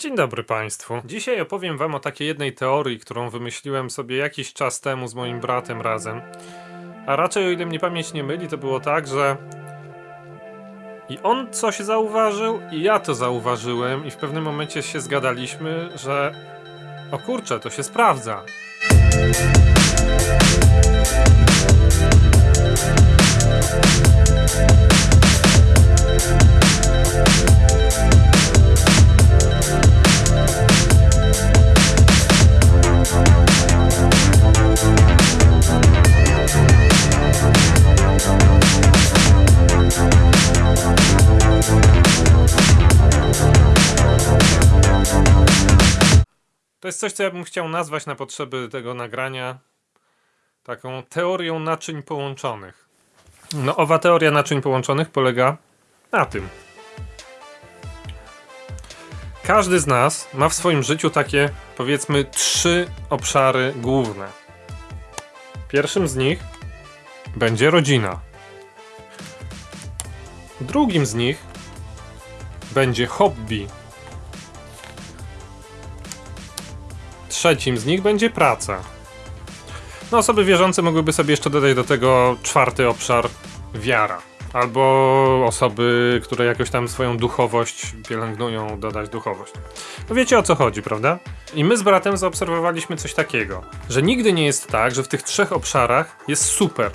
Dzień dobry Państwu. Dzisiaj opowiem Wam o takiej jednej teorii, którą wymyśliłem sobie jakiś czas temu z moim bratem razem. A raczej, o ile mnie pamięć nie myli, to było tak, że i on coś zauważył, i ja to zauważyłem, i w pewnym momencie się zgadaliśmy, że o kurczę, to się sprawdza. Jest coś, co ja bym chciał nazwać na potrzeby tego nagrania taką teorią naczyń połączonych. No, owa teoria naczyń połączonych polega na tym. Każdy z nas ma w swoim życiu takie, powiedzmy, trzy obszary główne. Pierwszym z nich będzie rodzina. Drugim z nich będzie hobby. Trzecim z nich będzie praca. No, osoby wierzące mogłyby sobie jeszcze dodać do tego czwarty obszar wiara. Albo osoby, które jakoś tam swoją duchowość pielęgnują, dodać duchowość. No wiecie o co chodzi, prawda? I my z bratem zaobserwowaliśmy coś takiego, że nigdy nie jest tak, że w tych trzech obszarach jest super.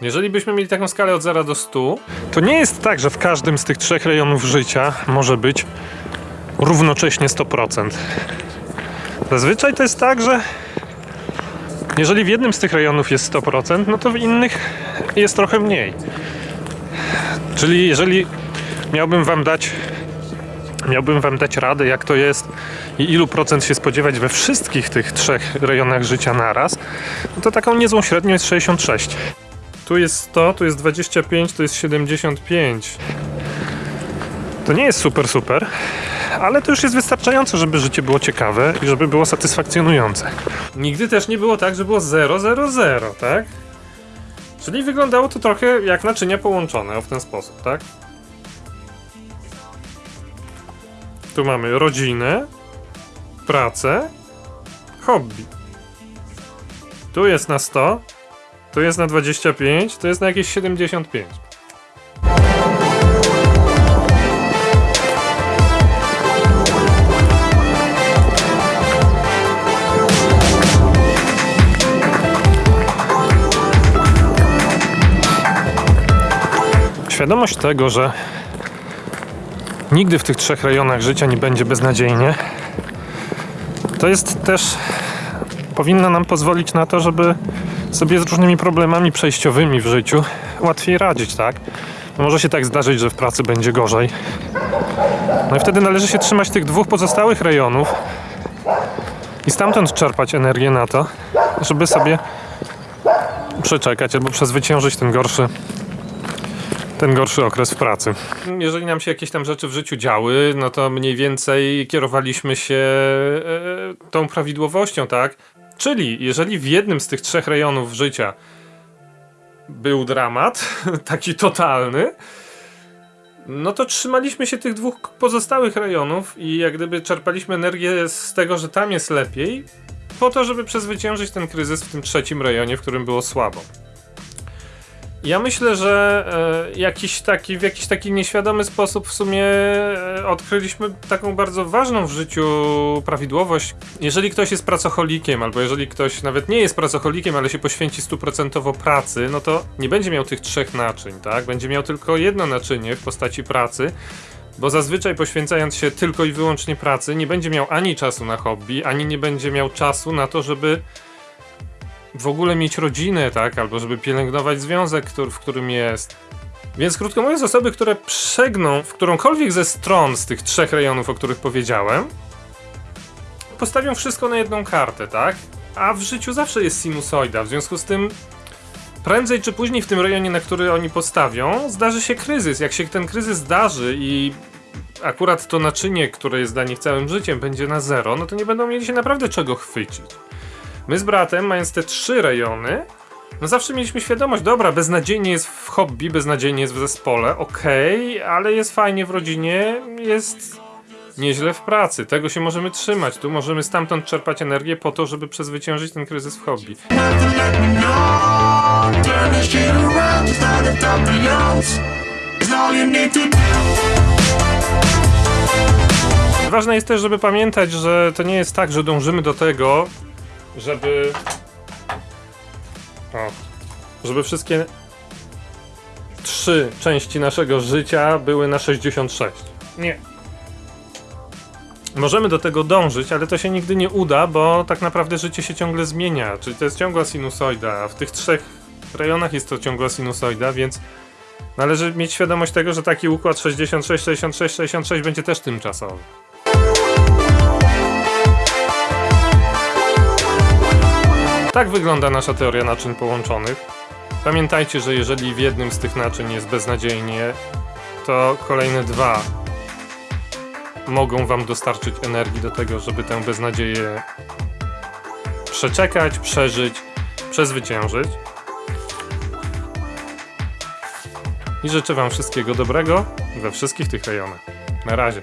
Jeżeli byśmy mieli taką skalę od 0 do 100, to nie jest tak, że w każdym z tych trzech rejonów życia może być równocześnie 100%. Zazwyczaj to jest tak, że jeżeli w jednym z tych rejonów jest 100%, no to w innych jest trochę mniej. Czyli jeżeli miałbym wam dać miałbym wam dać radę, jak to jest i ilu procent się spodziewać we wszystkich tych trzech rejonach życia naraz, no to taką niezłą średnią jest 66. Tu jest 100, tu jest 25, tu jest 75. To nie jest super, super, ale to już jest wystarczająco, żeby życie było ciekawe i żeby było satysfakcjonujące. Nigdy też nie było tak, że było 0, 0, 0, tak? Czyli wyglądało to trochę jak naczynia połączone, w ten sposób, tak? Tu mamy rodzinę, pracę, hobby. Tu jest na 100, tu jest na 25, tu jest na jakieś 75. Świadomość tego, że nigdy w tych trzech rejonach życia nie będzie beznadziejnie, to jest też powinno nam pozwolić na to, żeby sobie z różnymi problemami przejściowymi w życiu łatwiej radzić, tak? Może się tak zdarzyć, że w pracy będzie gorzej. No i wtedy należy się trzymać tych dwóch pozostałych rejonów i stamtąd czerpać energię na to, żeby sobie przeczekać albo przezwyciężyć ten gorszy ten gorszy okres w pracy. Jeżeli nam się jakieś tam rzeczy w życiu działy, no to mniej więcej kierowaliśmy się e, tą prawidłowością, tak? Czyli jeżeli w jednym z tych trzech rejonów życia był dramat, taki totalny, no to trzymaliśmy się tych dwóch pozostałych rejonów i jak gdyby czerpaliśmy energię z tego, że tam jest lepiej, po to, żeby przezwyciężyć ten kryzys w tym trzecim rejonie, w którym było słabo. Ja myślę, że e, jakiś taki, w jakiś taki nieświadomy sposób w sumie e, odkryliśmy taką bardzo ważną w życiu prawidłowość. Jeżeli ktoś jest pracocholikiem, albo jeżeli ktoś nawet nie jest pracocholikiem, ale się poświęci stuprocentowo pracy, no to nie będzie miał tych trzech naczyń, tak? Będzie miał tylko jedno naczynie w postaci pracy. Bo zazwyczaj poświęcając się tylko i wyłącznie pracy, nie będzie miał ani czasu na hobby, ani nie będzie miał czasu na to, żeby w ogóle mieć rodzinę, tak? Albo żeby pielęgnować związek, który, w którym jest. Więc krótko mówiąc, osoby, które przegną w którąkolwiek ze stron z tych trzech rejonów, o których powiedziałem, postawią wszystko na jedną kartę, tak? A w życiu zawsze jest sinusoida, w związku z tym prędzej czy później w tym rejonie, na który oni postawią, zdarzy się kryzys. Jak się ten kryzys zdarzy i akurat to naczynie, które jest dla nich całym życiem, będzie na zero, no to nie będą mieli się naprawdę czego chwycić. My z bratem, mając te trzy rejony, no zawsze mieliśmy świadomość, dobra, beznadziejnie jest w hobby, beznadziejnie jest w zespole, okej, okay, ale jest fajnie w rodzinie, jest nieźle w pracy. Tego się możemy trzymać. Tu możemy stamtąd czerpać energię po to, żeby przezwyciężyć ten kryzys w hobby. Ważne jest też, żeby pamiętać, że to nie jest tak, że dążymy do tego, żeby. O, żeby wszystkie trzy części naszego życia były na 66. Nie. Możemy do tego dążyć, ale to się nigdy nie uda, bo tak naprawdę życie się ciągle zmienia. Czyli to jest ciągła sinusoida, a w tych trzech rejonach jest to ciągła sinusoida, więc należy mieć świadomość tego, że taki układ 66, 66, 66 będzie też tymczasowy. Tak wygląda nasza teoria naczyń połączonych. Pamiętajcie, że jeżeli w jednym z tych naczyń jest beznadziejnie, to kolejne dwa mogą Wam dostarczyć energii do tego, żeby tę beznadzieję przeczekać, przeżyć, przezwyciężyć. I życzę Wam wszystkiego dobrego we wszystkich tych rejonach. Na razie.